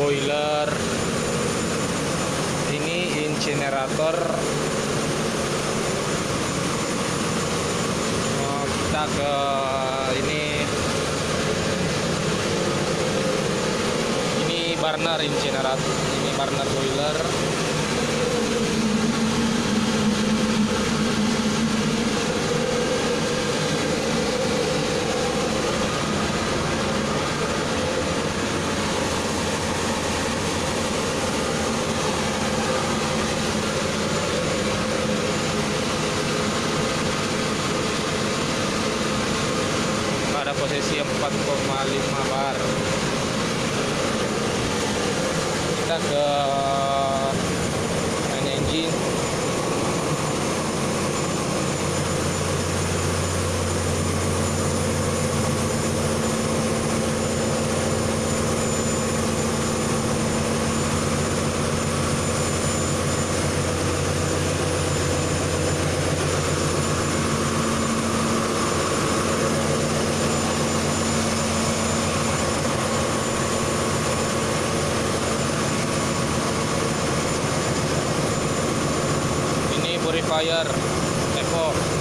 boiler. Ini incinerator. Oh, kita ke ini. Ini burner incinerator ini burner boiler posisi 4,5 bar. Kita ke fire ekor